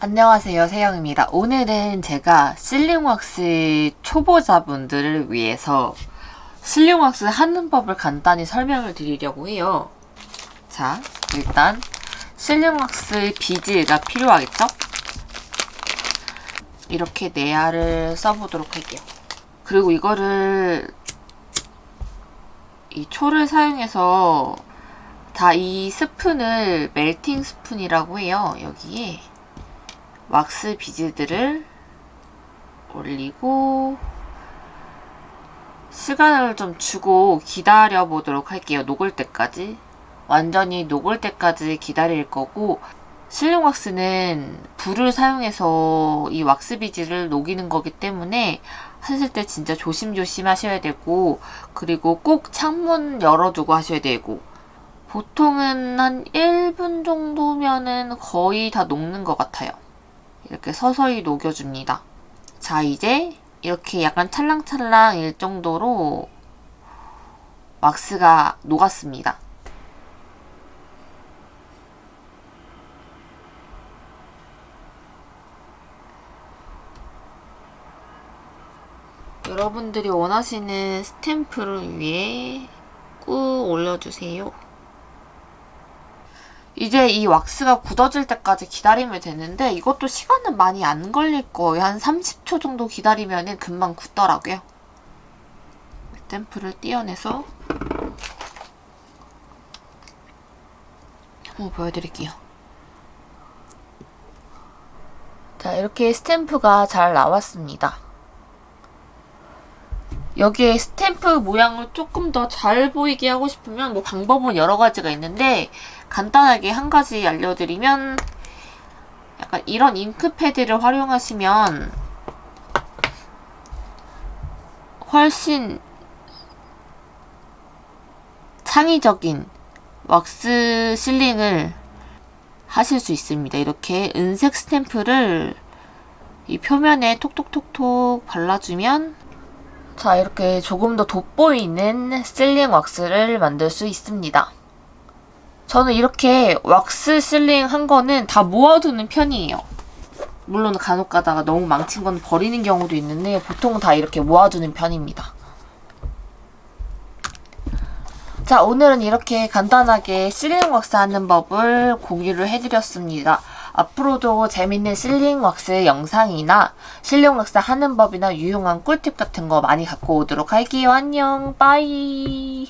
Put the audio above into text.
안녕하세요 세영입니다. 오늘은 제가 실링왁스 초보자분들을 위해서 실링왁스 하는 법을 간단히 설명을 드리려고 해요. 자 일단 실링왁스 비즈가 필요하겠죠? 이렇게 네 알을 써보도록 할게요. 그리고 이거를 이 초를 사용해서 다 이 스푼을 멜팅 스푼이라고 해요. 여기에 왁스 비즈들을 올리고 시간을 좀 주고 기다려 보도록 할게요. 녹을 때까지. 완전히 녹을 때까지 기다릴 거고 실링 왁스는 불을 사용해서 이 왁스 비즈를 녹이는 거기 때문에 하실 때 진짜 조심조심 하셔야 되고 그리고 꼭 창문 열어두고 하셔야 되고 보통은 한 1분 정도면은 거의 다 녹는 것 같아요. 이렇게 서서히 녹여줍니다. 자 이제 이렇게 약간 찰랑찰랑일 정도로 왁스가 녹았습니다. 여러분들이 원하시는 스탬프를 위해 꾹 올려주세요. 이제 이 왁스가 굳어질 때까지 기다리면 되는데 이것도 시간은 많이 안 걸릴 거예요. 한 30초 정도 기다리면 금방 굳더라고요. 스탬프를 떼어내서 한번 보여드릴게요. 자 이렇게 스탬프가 잘 나왔습니다. 여기에 스탬프 모양을 조금 더 잘 보이게 하고 싶으면 뭐 방법은 여러 가지가 있는데 간단하게 한 가지 알려드리면 약간 이런 잉크 패드를 활용하시면 훨씬 창의적인 왁스 실링을 하실 수 있습니다. 이렇게 은색 스탬프를 이 표면에 톡톡톡톡 발라주면 자 이렇게 조금 더 돋보이는 실링 왁스를 만들 수 있습니다. 저는 이렇게 왁스 실링 한 거는 다 모아두는 편이에요. 물론 간혹 가다가 너무 망친 건 버리는 경우도 있는데 보통 다 이렇게 모아두는 편입니다. 자 오늘은 이렇게 간단하게 실링 왁스 하는 법을 공유를 해드렸습니다. 앞으로도 재밌는 실링 왁스 영상이나 실링 왁스 하는 법이나 유용한 꿀팁 같은 거 많이 갖고 오도록 할게요. 안녕 빠이